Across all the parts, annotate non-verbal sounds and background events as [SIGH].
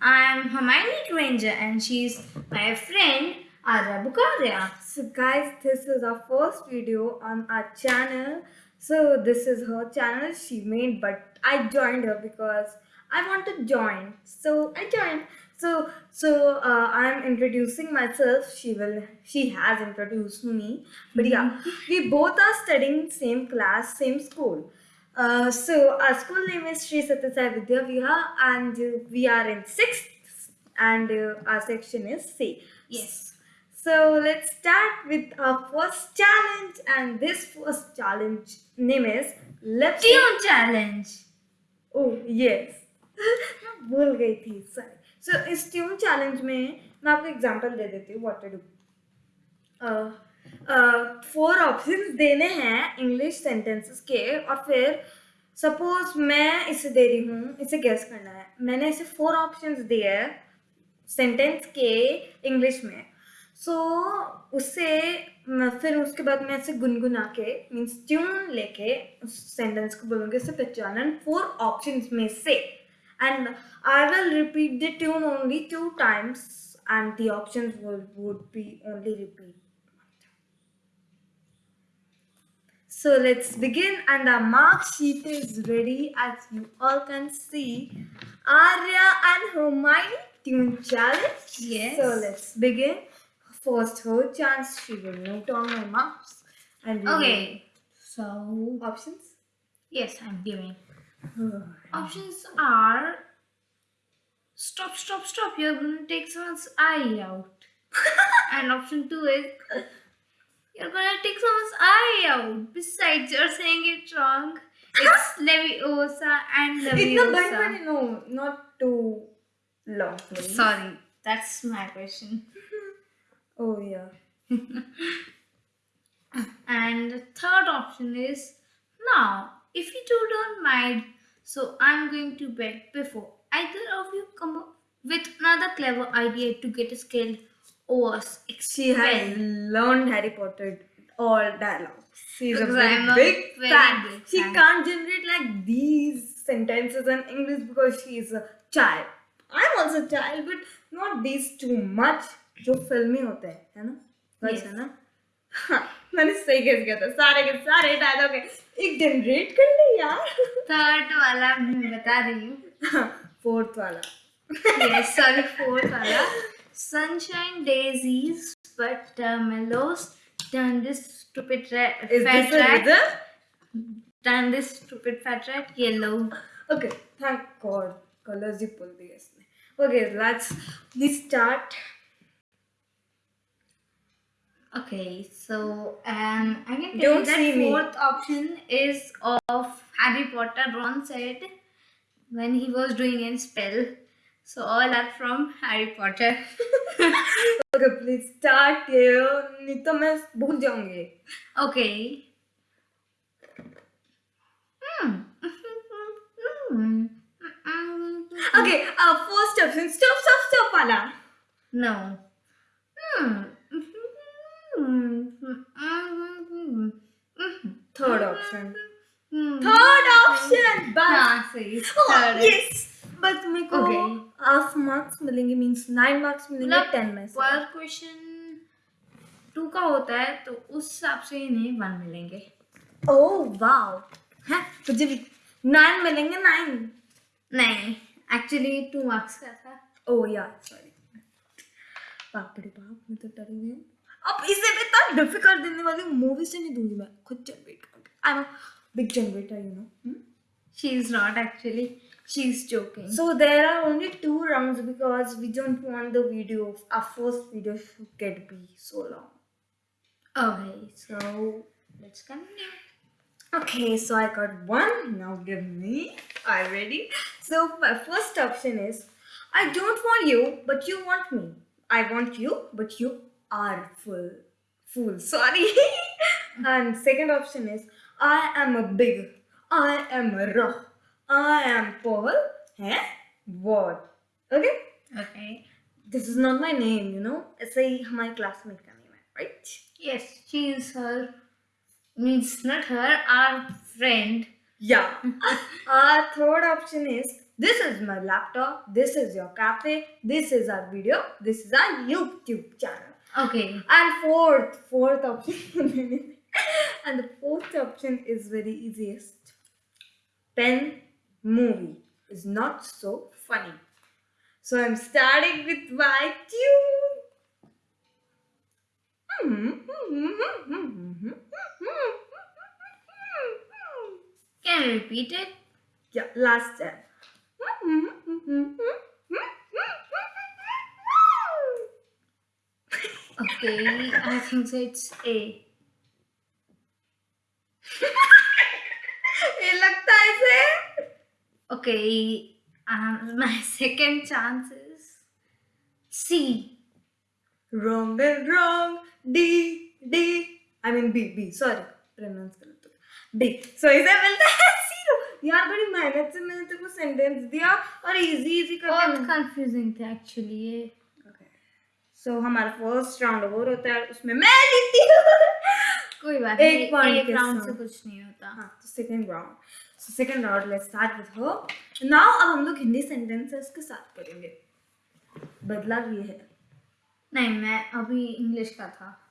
I'm Hermione Granger and she's my friend Arya Bukaria. So guys, this is our first video on our channel. So this is her channel she made, but I joined her because I want to join. So I joined. So so uh, I'm introducing myself. She will. She has introduced me. But yeah, we both are studying same class, same school. Uh, so our school name is Sri Satyasai Vidya Viha, and uh, we are in sixth, and uh, our section is C. Yes. So let's start with our first challenge, and this first challenge name is Let's Tune challenge. Oh yes, मैं [LAUGHS] भूल गई थी sorry so इस tune challenge में मैं आपको example दे देती हूँ what to do four options देने हैं इंग्लिश सेंटेंसेस के और फिर सपोज़ मैं इसे दे रही हूँ इसे गेस करना है। मैंने इसे फोर ऑप्शंस दिए हैं सेंटेंस के इंग्लिश में। सो so, उससे फिर उसके बाद मैं इसे गुनगुना के मीन्स ट्यून लेके उस सेंटेंस को बोलूँगी इसे पहचानन फोर ऑप्शंस में से। And I will repeat the tune only two times and the options would be only repeat So let's begin and our mark sheet is ready as you all can see. Arya and Hermione tune challenge. Yes. So let's begin. First her chance, she will note on my marks. And Okay. So options. yes, I'm giving. Options are stop, stop, stop. You're gonna take someone's eye out. [LAUGHS] and option two is you're gonna take someone's eye out. Besides, you're saying it wrong. It's Leviosa and It's not Leviosa. funny, no, not too long. please. Sorry, that's my question. [LAUGHS] Oh yeah. [LAUGHS] And the third option is now, if you two don't mind, so I'm going to bed before either of you come up with another clever idea to get a scale or She has learned Harry Potter all dialogue. She's a Because very, I'm a big fan. big she fan. can't generate like these sentences in English because she is a child. I'm also a child, but not these too much. जो फिल्मी होते हैं है ना बस. है ना हाँ, मैंने सही गेस किया था सारे के सारे डायलॉग एक जनरेट कर ली यार थर्ड वाला मैं बता रही हूँ फोर्थ वाला yes sorry fourth वाला sunshine daisies, but uh, mellows Turn this stupid red Is fat this rat, Turn this stupid fat rat yellow. Okay, thank God, colors you pulled this Okay, let's we start. Okay, so um, I can tell Don't that fourth me. option is of Harry Potter. Ron said when he was doing a spell. So all are from Harry Potter. Okay, please start. नहीं तो मैं भूल जाऊँगी. Okay. Hmm. Hmm. Okay, uh, first option. Stop, stop, stop वाला. No. Hmm. Third option. Hmm. Third option. बस. हाँ सही Oh, yes. बस मेरे को Okay. Half marks मिलेंगे means nine marks मिलेंगे मतलब ten में. पर क्वेश्चन टू का होता है तो उस हिसाब से इन्हें वन मिलेंगे Oh wow. हैं मुझे nine मिलेंगे nine. नहीं एक्चुअली टू मार्क्स का था Oh yeah, sorry. बाप रे बाप मैं तो डरी हूँ अब इसे भी इतना डिफ़िकल्ट देने वाली मूवी से नहीं दूँगी मैं खुद जनरेट करूँगी I am big generator you know she is not actually She's joking. So there are only two rounds because we don't want the video, our first video should get be so long. Okay, so let's continue. Okay, so I got one. Now give me. I ready. So my first option is, I don't want you, but you want me. I want you, but you are full. Fool, [LAUGHS] sorry. and second option is, I am a big. I am a rock. I am Paul. Eh? What? Okay. Okay This is not my name, you know. ऐसे ही हमारे classmate का name है, right? Yes she is her means not her our friend Yeah. [LAUGHS] Our third option is This is my laptop. This is your cafe. This is our video. This is our YouTube channel. Okay. And fourth, fourth option. [LAUGHS] and the fourth option is very easiest. Pen movie is not so funny. So I'm starting with my tune. Can you repeat it? Yeah, last time. Okay, I think so it's A. Okay, um, [LAUGHS] my second chance is C. wrong and wrong. D D. I mean B B. Sorry pronounce गलत हो B so इसे मिलता है zero. यार बड़ी मेहनत से मैंने तेरे को सेंटेंस दिया और इजी इजी बहुत करके कंफ्यूजिंग था एक्चुअली ये। सो हमारा फ़र्स्ट राउंड ओवर होता है उसमें मैं जीती हूँ। [LAUGHS] कोई बात नहीं एक राउंड से। कुछ नहीं होता। हाँ तो second round so second round let's start with her now अब हम लोग हिंदी सेंटेंसेस के साथ करेंगे बदलाव ये है। नहीं मैं अभी इंग्लिश का था।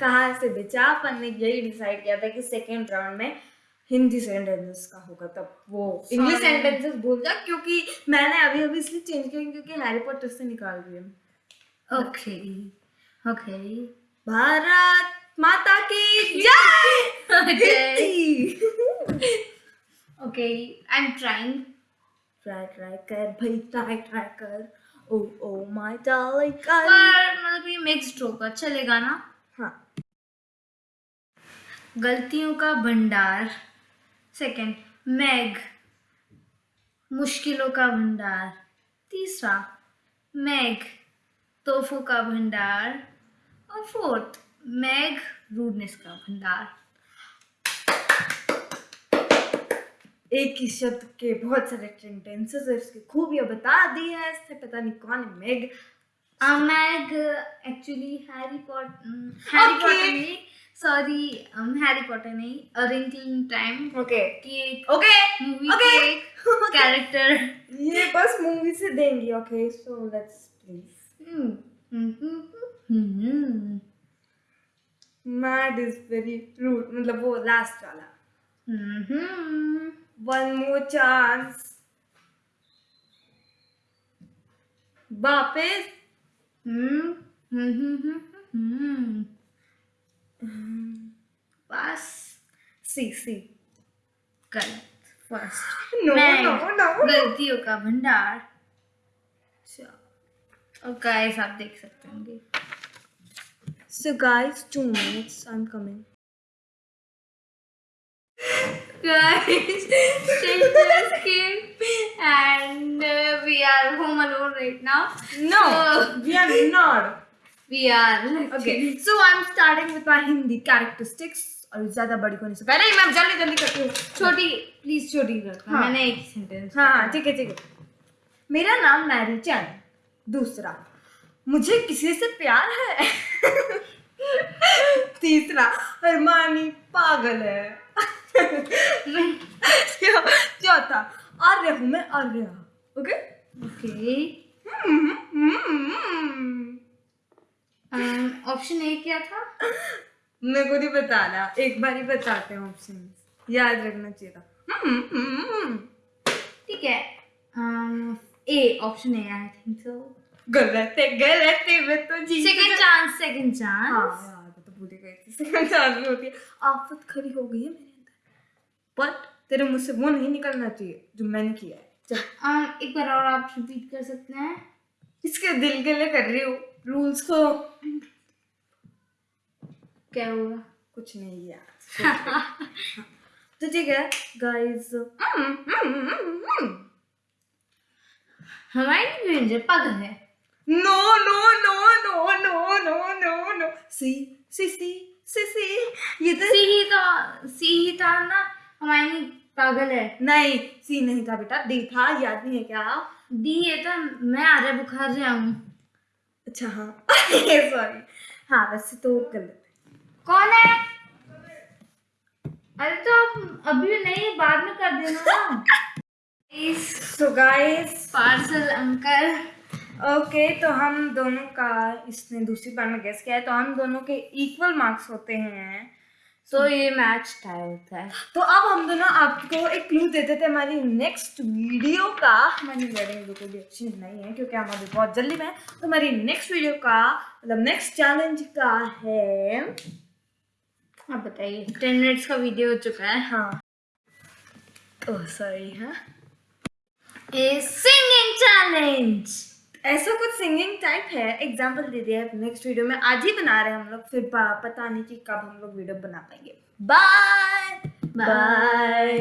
कहाँ से? बेचा अपन ने यही डिसाइड किया था कि सेकेंड राउंड में हिंदी सेंटेंसेस का होगा। तब वो इंग्लिश सेंटेंसेस बोल जा क्योंकि मैंने अभी अभी इसलिए चेंज किया क्योंकि हैरी पॉटर से निकाल दिए ओके ओके भारत माता की जय. [LAUGHS] Hindi! Okay I am trying try try कर भाई ट्राई ट्राई कर। ओ ओ माय डार्लिंग कर पर मतलब ये मिक्स्ड होगा चलेगा ना? हाँ। गलतियों का भंडार। सेकंड मैग मुश्किलों का भंडार। तीसरा मैग तोहफों का भंडार। और फोर्थ मैग रूडनेस का भंडार। एक ही शब्द के बहुत सारे सेंटेंसेस है इसकी खूबियाँ बता दी है इससे पता नहीं कौन है Meg Mag actually Harry Potter Harry Potter नहीं सॉरी हैरी पॉटर नहीं a wrinkle in time okay की ओके मूवी. के एक कैरेक्टर [LAUGHS] ये बस मूवी से देंगे okay so let's please mad is very rude मतलब वो लास्ट वाला. one more chance. वापिस बस सी सी गलत फ़र्स्ट नो नो नो गलतियों का भंडार और गाइस आप देख सकते होंगे so guys two minutes I am coming guys Shishna's came and uh, we are home alone right now No, So, we are not. we are Okay, so I'm starting with my Hindi characteristics. और ज़्यादा बड़ी को नहीं सकता नहीं मैं जल्दी जल्दी करती हूँ छोटी प्लीज़ छोटी कर हाँ। मैंने एक सेंटेंस हाँ हाँ ठीक है ठीक है मेरा नाम मैरी चैन दूसरा मुझे किसी से प्यार है तीसरा अरमानी पागल है चौथा आर्य हूँ मैं Arya okay okay option A क्या था? मेरे को नहीं बताना एक बार ही बताते हैं ऑप्शन याद रखना चाहिए था। हम्म, हम्म, हम्म। ठीक है। A option A I think so गलत है गलत है। मैं तो जीत सेकंड चांस सेकंड हाँ चांस यार तो भूल गई थी। सेकंड चांस भी होती है। आफत खड़ी हो गई है मेरे बट तेरे मुँह से वो नहीं निकलना चाहिए जो मैंने किया है। चल एक बार और आप रिपीट कर सकते हैं। इसके दिल के लिए कर रही हूँ। रूल्स को क्या हुआ? कुछ नहीं यार। तो ठीक है गाइस हमारी रेंजर पागल है। No no no no no no no no C C C C C ये तो सी ही तो सी ही था ना। हमारी पागल है। नहीं सी नहीं था बेटा डी था याद नहीं है क्या? डी ये तो मैं आ रहा बुखार से आऊँ। अच्छा हाँ। [LAUGHS] सॉरी हाँ वैसे तो गलत कौन है? अरे तो आप अभी नहीं बाद में कर देना। [LAUGHS] So guys parcel uncle. Okay तो हम दोनों का इसने दूसरी बार में गेस किया है तो हम दोनों के इक्वल मार्क्स होते हैं। तो ये मैच टाई होता है। तो अब हम दोनों आपको एक क्लू देते थे हमारी नेक्स्ट वीडियो का। हमारी वेडिंग कोई भी अच्छी नहीं है क्योंकि हम अभी बहुत जल्दी में तो हमारी नेक्स्ट वीडियो का मतलब नेक्स्ट चैलेंज का है। आप बताइए। टेन मिनट्स का वीडियो हो चुका है। हाँ। ओह सॉरी हाँ। ए सिंगिंग चैलेंज ऐसा कुछ सिंगिंग टाइप है? एग्ज़ाम्पल दे दिया है नेक्स्ट वीडियो में। आज ही बना रहे हैं हम लोग। फिर पता नहीं कि कब हम लोग वीडियो बना पाएँगे। Bye bye